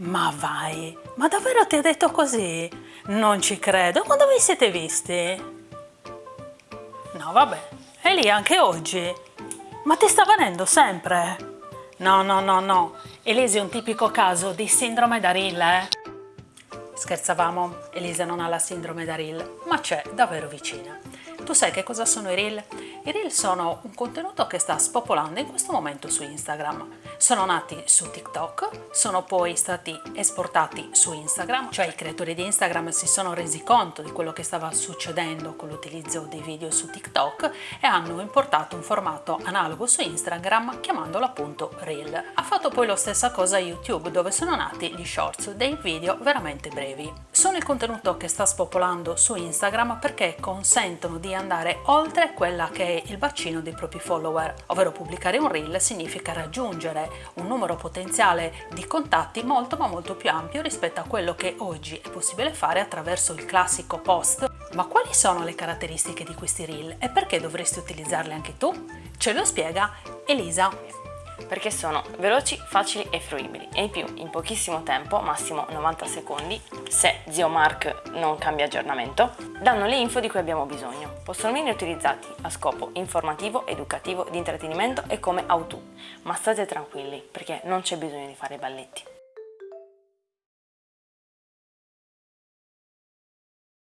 Ma vai, ma davvero ti ha detto così? Non ci credo, quando vi siete visti? No vabbè, è lì anche oggi. Ma ti sta venendo sempre? No, no, no, no. Elise è un tipico caso di sindrome da Rill, eh? Scherzavamo, Elisa non ha la sindrome da Rill, ma c'è davvero vicina. Tu sai che cosa sono i reel? I reel sono un contenuto che sta spopolando in questo momento su Instagram. Sono nati su TikTok, sono poi stati esportati su Instagram, cioè i creatori di Instagram si sono resi conto di quello che stava succedendo con l'utilizzo dei video su TikTok e hanno importato un formato analogo su Instagram chiamandolo appunto reel. Ha fatto poi la stessa cosa YouTube dove sono nati gli shorts, dei video veramente brevi. Sono il contenuto che sta spopolando su Instagram perché consentono di andare oltre quella che è il bacino dei propri follower, ovvero pubblicare un reel significa raggiungere un numero potenziale di contatti molto ma molto più ampio rispetto a quello che oggi è possibile fare attraverso il classico post. Ma quali sono le caratteristiche di questi reel e perché dovresti utilizzarli anche tu? Ce lo spiega Elisa perché sono veloci, facili e fruibili e in più in pochissimo tempo, massimo 90 secondi, se zio Mark non cambia aggiornamento, danno le info di cui abbiamo bisogno. Possono venire utilizzati a scopo informativo, educativo, di intrattenimento e come how-to, ma state tranquilli perché non c'è bisogno di fare i balletti.